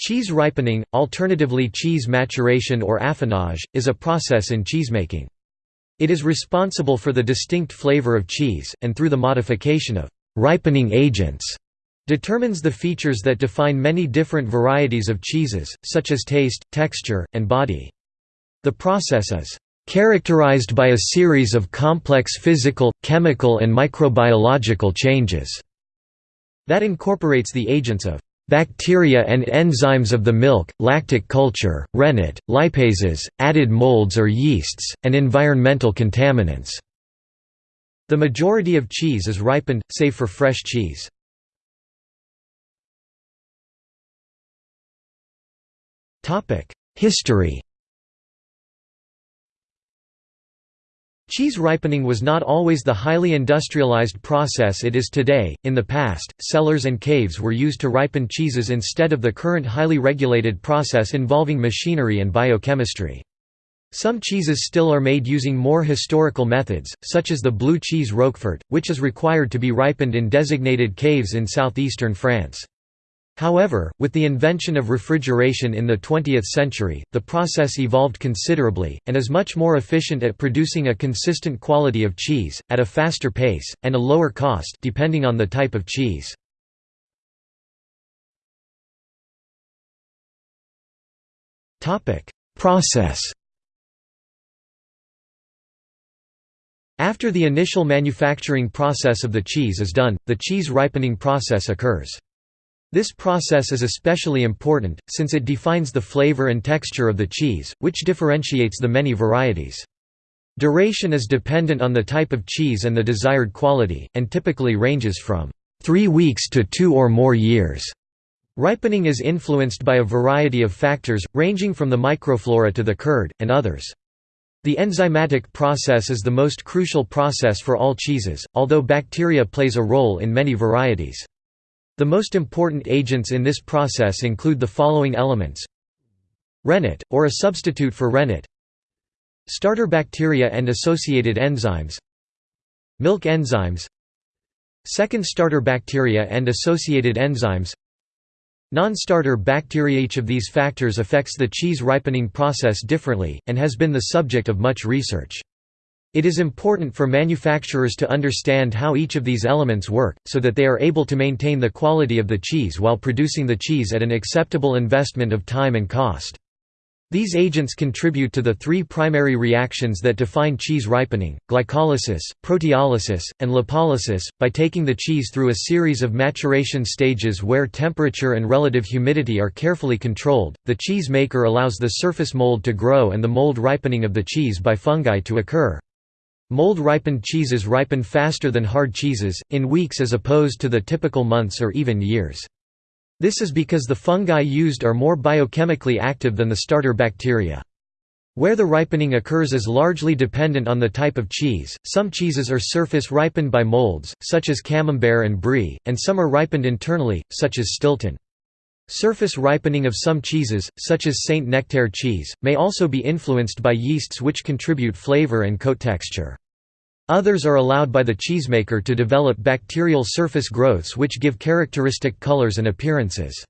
Cheese ripening, alternatively cheese maturation or affinage, is a process in cheesemaking. It is responsible for the distinct flavor of cheese, and through the modification of ripening agents, determines the features that define many different varieties of cheeses, such as taste, texture, and body. The process is characterized by a series of complex physical, chemical and microbiological changes that incorporates the agents of bacteria and enzymes of the milk, lactic culture, rennet, lipases, added molds or yeasts, and environmental contaminants. The majority of cheese is ripened, save for fresh cheese. History Cheese ripening was not always the highly industrialized process it is today. In the past, cellars and caves were used to ripen cheeses instead of the current highly regulated process involving machinery and biochemistry. Some cheeses still are made using more historical methods, such as the blue cheese Roquefort, which is required to be ripened in designated caves in southeastern France. However, with the invention of refrigeration in the 20th century, the process evolved considerably, and is much more efficient at producing a consistent quality of cheese, at a faster pace, and a lower cost depending on the type of cheese. Process After the initial manufacturing process of the cheese is done, the cheese ripening process occurs. This process is especially important, since it defines the flavor and texture of the cheese, which differentiates the many varieties. Duration is dependent on the type of cheese and the desired quality, and typically ranges from three weeks to two or more years. Ripening is influenced by a variety of factors, ranging from the microflora to the curd, and others. The enzymatic process is the most crucial process for all cheeses, although bacteria plays a role in many varieties. The most important agents in this process include the following elements. Rennet, or a substitute for rennet. Starter bacteria and associated enzymes. Milk enzymes. Second starter bacteria and associated enzymes. Non-starter bacteria. Each of these factors affects the cheese ripening process differently, and has been the subject of much research. It is important for manufacturers to understand how each of these elements work, so that they are able to maintain the quality of the cheese while producing the cheese at an acceptable investment of time and cost. These agents contribute to the three primary reactions that define cheese ripening, glycolysis, proteolysis, and lipolysis, by taking the cheese through a series of maturation stages where temperature and relative humidity are carefully controlled. The cheese maker allows the surface mold to grow and the mold ripening of the cheese by fungi to occur. Mold-ripened cheeses ripen faster than hard cheeses, in weeks as opposed to the typical months or even years. This is because the fungi used are more biochemically active than the starter bacteria. Where the ripening occurs is largely dependent on the type of cheese. Some cheeses are surface ripened by molds, such as Camembert and Brie, and some are ripened internally, such as Stilton. Surface ripening of some cheeses, such as Saint Nectaire cheese, may also be influenced by yeasts which contribute flavor and coat texture. Others are allowed by the cheesemaker to develop bacterial surface growths which give characteristic colors and appearances.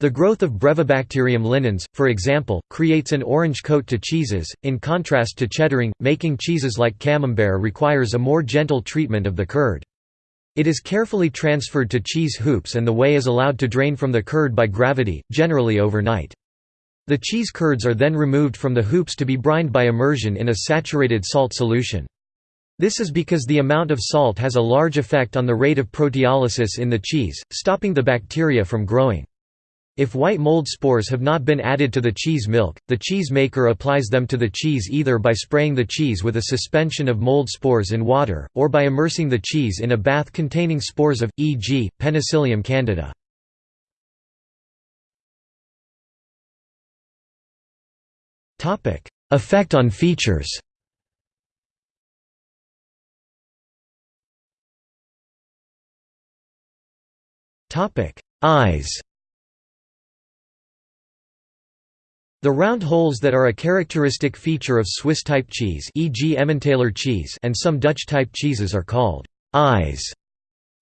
The growth of Brevibacterium linens, for example, creates an orange coat to cheeses, in contrast to cheddaring. Making cheeses like Camembert requires a more gentle treatment of the curd. It is carefully transferred to cheese hoops and the whey is allowed to drain from the curd by gravity, generally overnight. The cheese curds are then removed from the hoops to be brined by immersion in a saturated salt solution. This is because the amount of salt has a large effect on the rate of proteolysis in the cheese, stopping the bacteria from growing. If white mold spores have not been added to the cheese milk, the cheese maker applies them to the cheese either by spraying the cheese with a suspension of mold spores in water, or by immersing the cheese in a bath containing spores of, e.g., Penicillium candida. Effect on features Eyes The round holes that are a characteristic feature of Swiss-type cheese e.g. Emmentaler cheese and some Dutch-type cheeses are called eyes.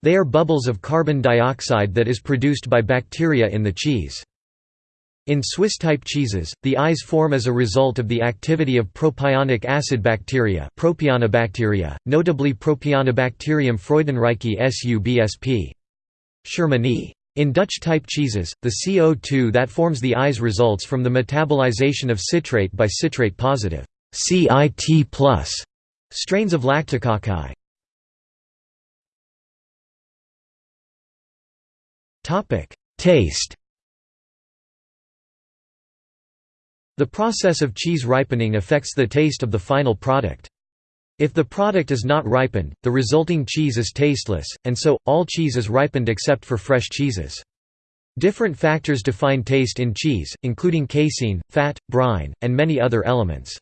They are bubbles of carbon dioxide that is produced by bacteria in the cheese. In Swiss-type cheeses, the eyes form as a result of the activity of propionic acid bacteria propionibacteria, notably Propionibacterium freudenreichii subsp. Shermanii. In Dutch-type cheeses, the CO2 that forms the eyes results from the metabolization of citrate by citrate-positive CIT strains of Lactococci. Taste The process of cheese ripening affects the taste of the final product. If the product is not ripened, the resulting cheese is tasteless, and so, all cheese is ripened except for fresh cheeses. Different factors define taste in cheese, including casein, fat, brine, and many other elements.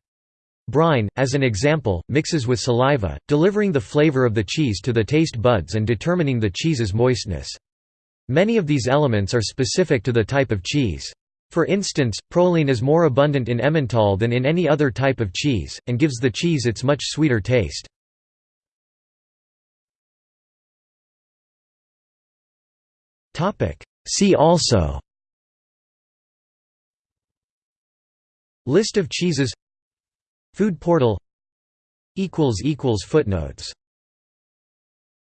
Brine, as an example, mixes with saliva, delivering the flavor of the cheese to the taste buds and determining the cheese's moistness. Many of these elements are specific to the type of cheese. For instance, proline is more abundant in Emmental than in any other type of cheese, and gives the cheese its much sweeter taste. See also List of cheeses Food portal Footnotes